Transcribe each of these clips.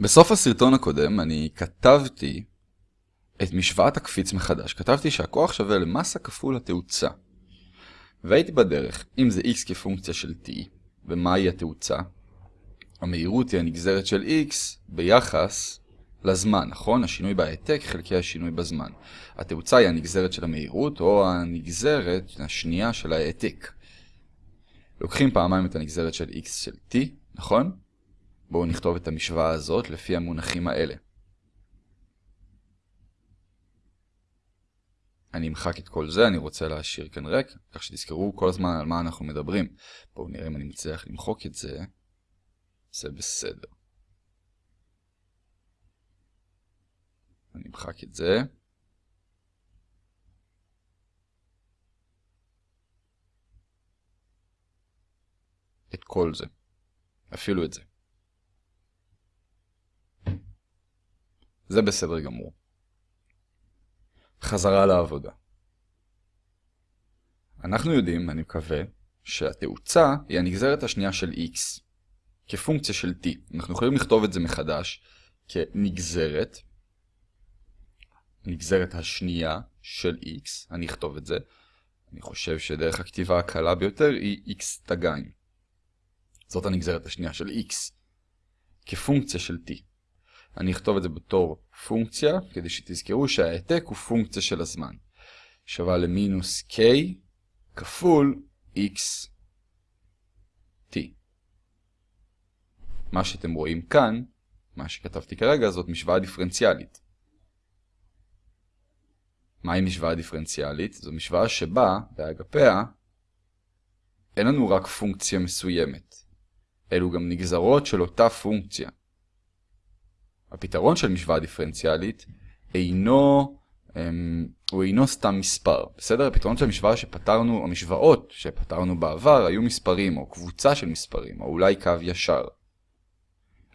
בסוף הסרטון הקודם אני כתבתי את משוואת הקפיץ מחדש. כתבתי שהכוח שווה למסה כפול התאוצה. והייתי בדרך, אם זה x כפונקציה של t, ומהי התאוצה? המהירות היא הנגזרת של x ביחס לזמן, נכון? השינוי בהעתק חלקי השינוי בזמן. התאוצה היא הנגזרת של המהירות, או הנגזרת השנייה של ההעתק. לוקחים פעמיים את הנגזרת של x של t, נכון? בואו נכתוב את המשוואה הזאת לפי המונחים האלה. אני אמחק את כל זה, אני רוצה להשאיר כאן ריק, כך שתזכרו כל הזמן על מה אנחנו מדברים. בואו נראה אם אני מצליח למחוק את זה. זה בסדר. אני אמחק את זה. את כל זה. אפילו את זה. זה בסדר גמור. חזרה לעבודה. אנחנו יודעים, אני מקווה, שהתאוצה היא הנגזרת השנייה של x כפונקציה של t. אנחנו יכולים לכתוב את זה מחדש כנגזרת, נגזרת השנייה של x, אני אכתוב את זה. אני חושב שדרך הכתיבה הקלה ביותר היא x תגיים. זאת הנגזרת השנייה של x כפונקציה של t. אני אכתוב את זה בתור פונקציה, כדי שתזכרו שההעתק הוא פונקציה של הזמן. שווה למינוס k כפול x t. מה שאתם רואים כאן, מה שכתבתי כרגע, זאת משוואה דיפרנציאלית. מהי משוואה דיפרנציאלית? זו משוואה שבה, באגפיה, אין לנו רק פונקציה מסוימת. אלו גם נגזרות של אותה פונקציה. הפתרון של משוואה דיפרנציאלית אינו, אמ, הוא אינו סתם מספר. בסדר? הפתרון של המשוואה שפתרנו, המשוואות שפתרנו בעבר היו מספרים, או קבוצה של מספרים, או אולי קו ישר.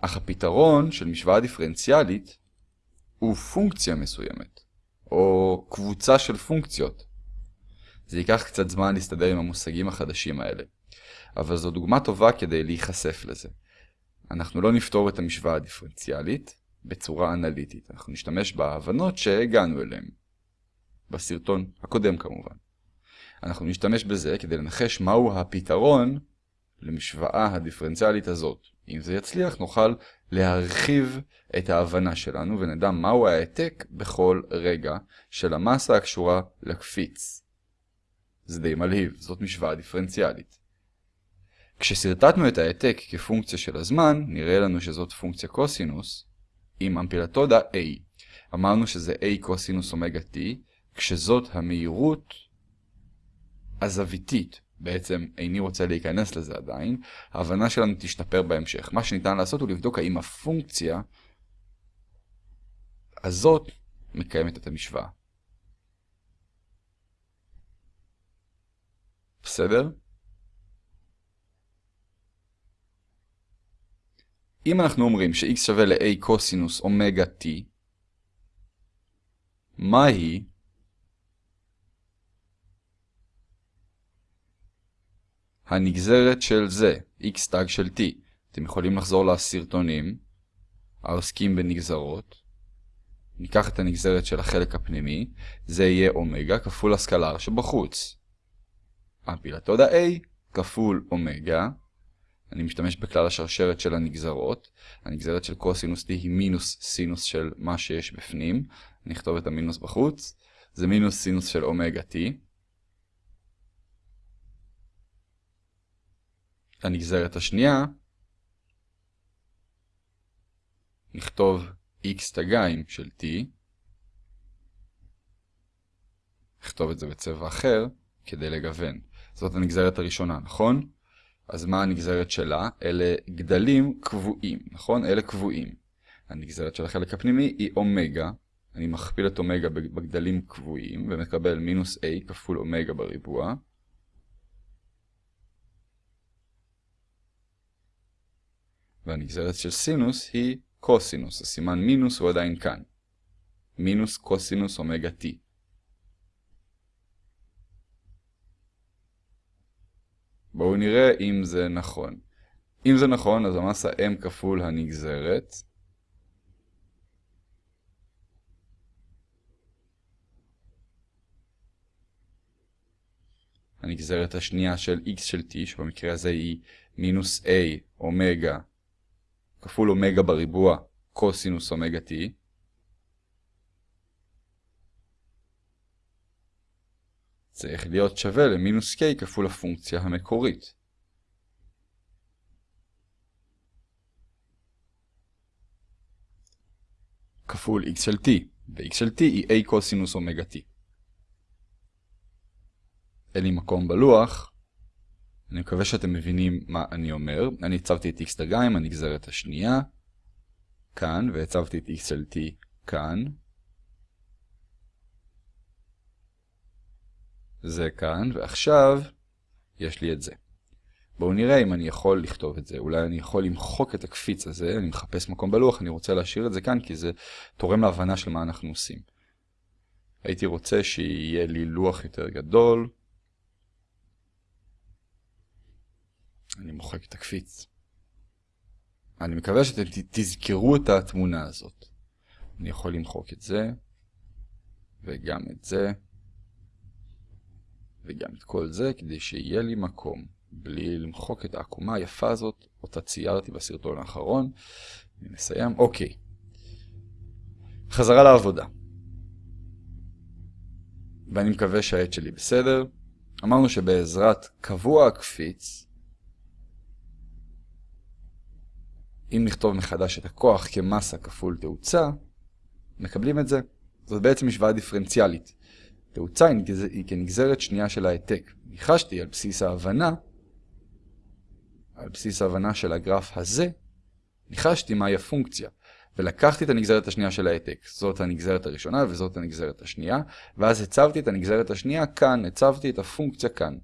אך הפתרון של משוואה דיפרנציאלית הוא פונקציה מסוימת, או קבוצה של פונקציות. זה ייקח קצת זמן להסתדר עם המושגים החדשים האלה, אבל זו דוגמה טובה כדי להיחשף לזה. אנחנו לא נפתור את המשוואה הדיפרנציאלית, בצורה אנליטית. אנחנו נשתמש בהבנות שהגענו אליהן. בסרטון הקודם כמובן. אנחנו נשתמש בזה כדי לנחש מהו הפתרון למשוואה הדיפרנציאלית הזאת. אם זה יצליח נוכל להרחיב את ההבנה שלנו ונדע מהו העתק בכל רגע של המסה הקשורה לקפיץ. זה די מלהיב, זאת משוואה דיפרנציאלית. כשסרטטנו את העתק כפונקציה של הזמן, נראה לנו שזאת פונקציה קוסינוס, עם אמפלטודה A. אמרנו שזה A קוסינוס אומגה T, כשזאת המהירות הזוויתית. בעצם איני רוצה להיכנס לזה עדיין, ההבנה שלנו תשתפר בהמשך. מה שניתן לעשות הוא לבדוק האם הפונקציה הזאת מקיימת את המשוואה. בסדר? אם אנחנו אומרים ש-x שווה ל-a קוסינוס אומגה t, מהי הנגזרת של זה, x תג של t? אתם יכולים לחזור לסרטונים העוסקים בנגזרות. ניקח את הנגזרת של החלק הפנימי, זה יהיה אומגה כפול הסקלר שבחוץ. הפילתודה a כפול אומגה אני משתמש בכלל השרשרת של הנגזרות. הנגזרת של קוסינוס t היא מינוס סינוס של מה שיש בפנים. אני אכתוב את המינוס בחוץ. זה מינוס סינוס של אומגה t. הנגזרת השנייה, נכתוב x תגיים של t. נכתוב את זה בצבע אחר כדי לגוון. זאת הנגזרת הראשונה, נכון? אז מה הנגזרת שלה? אלה גדלים קבועים, נכון? אלה קבועים. הנגזרת של החלק הפנימי היא אומגה. אני מכפיל את אומגה בגדלים קבועים ומקבל מינוס a כפול אומגה בריבוע. והנגזרת של סינוס היא קוסינוס. הסימן מינוס הוא עדיין כאן. מינוס קוסינוס אומגה t. בואו נראה אם זה נכון. אם זה נכון, אז המסה M כפול הנגזרת. הנגזרת השנייה של x של t, שבמקרה הזה היא מינוס a אומגה כפול אומגה בריבוע קוסינוס אומגה t. צריך להיות שווה למינוס k כפול הפונקציה המקורית. כפול x של t, ו-x של t היא a קוסינוס אומגה t. אין לי מקום בלוח, אני מקווה שאתם מבינים מה אני אומר. אני הצבתי את x דגה עם הנגזרת השנייה, כאן, והצבתי את x של t כאן. זה כאן, ועכשיו יש לי את זה. בואו נראה אם אני יכול לכתוב את זה. אולי אני יכול למחוק את הקפיץ הזה, אני מחפש מקום בלוח, אני רוצה להשאיר את זה כאן כי זה תורם להבנה של מה אנחנו עושים. הייתי רוצה שיהיה לי לוח יותר גדול. אני מוחק את הקפיץ. אני מקווה שאתם תזכרו את התמונה הזאת. אני יכול למחוק את זה, וגם את זה, וגם את כל זה, כדי שיהיה לי מקום, בלי למחוק את העקומה היפה הזאת, אותה ציירתי בסרטון האחרון. אני מסיים. אוקיי. חזרה לעבודה. ואני מקווה שהעט שלי בסדר. אמרנו שבעזרת קבוע הקפיץ, אם נכתוב מחדש את הכוח כמסה כפול תאוצה, מקבלים את זה. זאת בעצם משוואה דיפרנציאלית. תאוצה היא כנגזרת שנייה של העתק. ניחשתי על בסיס ההבנה, על בסיס ההבנה של הגרף הזה, ניחשתי מהי הפונקציה. ולקחתי את הנגזרת השנייה של העתק. זאת הנגזרת הראשונה וזאת הנגזרת השנייה, ואז הצבתי את הנגזרת השנייה כאן, הצבתי את הפונקציה כאן.